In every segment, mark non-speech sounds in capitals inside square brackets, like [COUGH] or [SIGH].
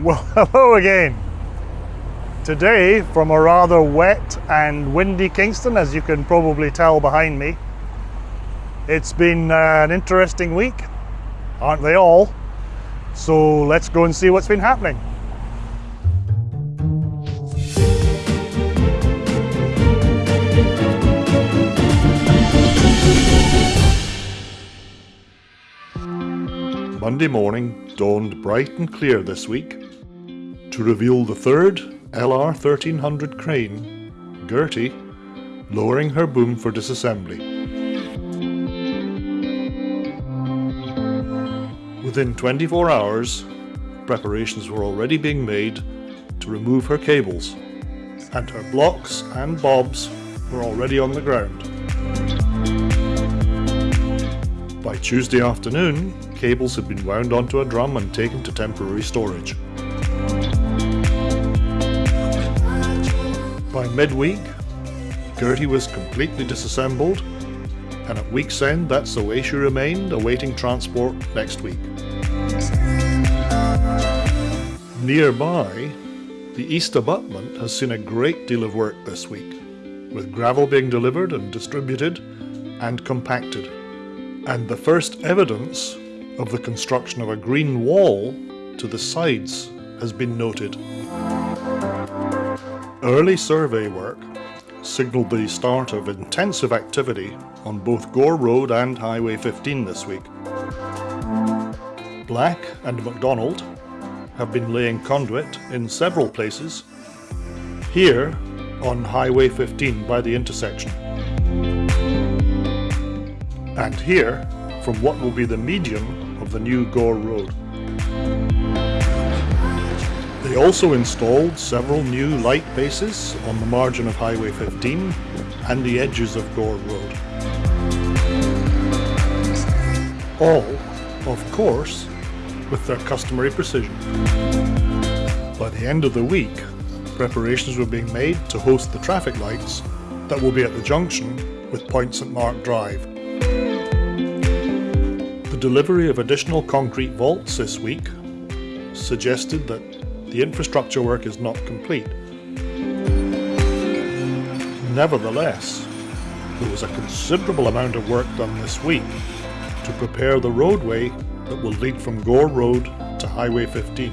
Well, [LAUGHS] hello again. Today, from a rather wet and windy Kingston, as you can probably tell behind me, it's been uh, an interesting week, aren't they all? So let's go and see what's been happening. Monday morning dawned bright and clear this week to reveal the third LR 1300 crane, Gertie, lowering her boom for disassembly. Within 24 hours, preparations were already being made to remove her cables, and her blocks and bobs were already on the ground. By Tuesday afternoon, cables had been wound onto a drum and taken to temporary storage. Midweek, Gertie was completely disassembled, and at week's end that's the way she remained, awaiting transport next week. Nearby, the east abutment has seen a great deal of work this week, with gravel being delivered and distributed and compacted. And the first evidence of the construction of a green wall to the sides has been noted. Early survey work signalled the start of intensive activity on both Gore Road and Highway 15 this week. Black and McDonald have been laying conduit in several places, here on Highway 15 by the intersection, and here from what will be the median of the new Gore Road. They also installed several new light bases on the margin of Highway 15 and the edges of Gore Road. All, of course, with their customary precision. By the end of the week, preparations were being made to host the traffic lights that will be at the junction with Point St Mark Drive. The delivery of additional concrete vaults this week suggested that the infrastructure work is not complete. Nevertheless, there was a considerable amount of work done this week to prepare the roadway that will lead from Gore Road to Highway 15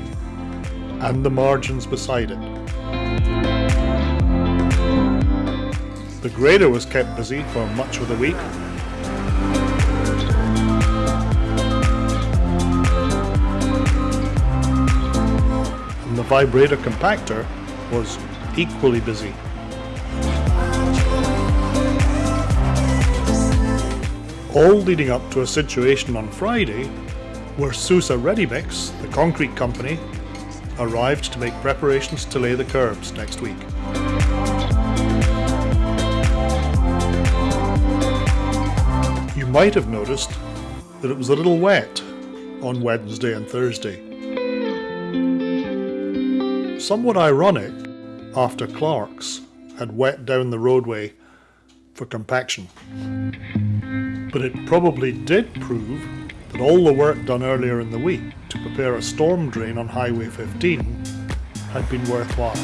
and the margins beside it. The grader was kept busy for much of the week the vibrator compactor was equally busy. All leading up to a situation on Friday where Sousa Readymix, the concrete company, arrived to make preparations to lay the curbs next week. You might have noticed that it was a little wet on Wednesday and Thursday somewhat ironic after Clark's had wet down the roadway for compaction. But it probably did prove that all the work done earlier in the week to prepare a storm drain on Highway 15 had been worthwhile.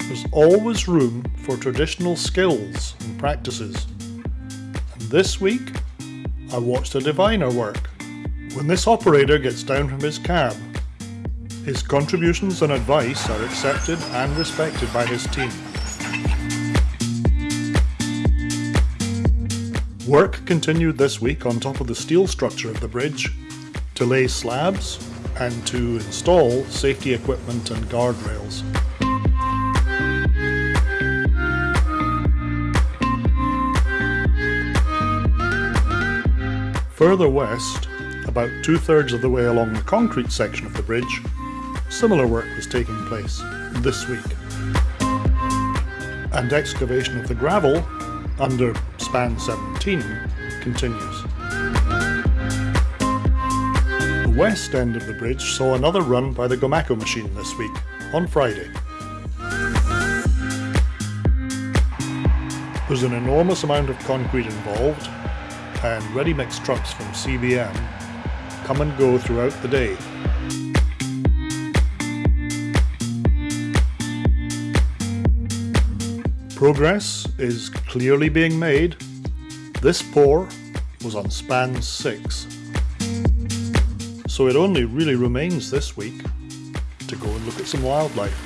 There's always room for traditional skills and practices. And this week, I watched a diviner work. When this operator gets down from his cab his contributions and advice are accepted and respected by his team. Work continued this week on top of the steel structure of the bridge to lay slabs and to install safety equipment and guardrails. Further west, about two-thirds of the way along the concrete section of the bridge, Similar work was taking place this week. And excavation of the gravel under span 17 continues. The west end of the bridge saw another run by the Gomaco machine this week, on Friday. There's an enormous amount of concrete involved, and ready-mix trucks from CBM come and go throughout the day Progress is clearly being made. This pour was on span 6. So it only really remains this week to go and look at some wildlife.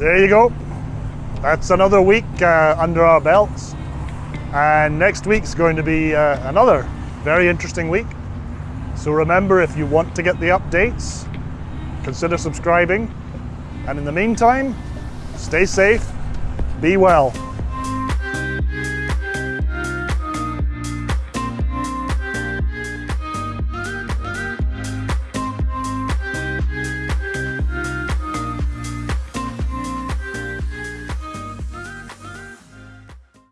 There you go. That's another week uh, under our belts. And next week's going to be uh, another very interesting week. So remember, if you want to get the updates, consider subscribing. And in the meantime, stay safe, be well.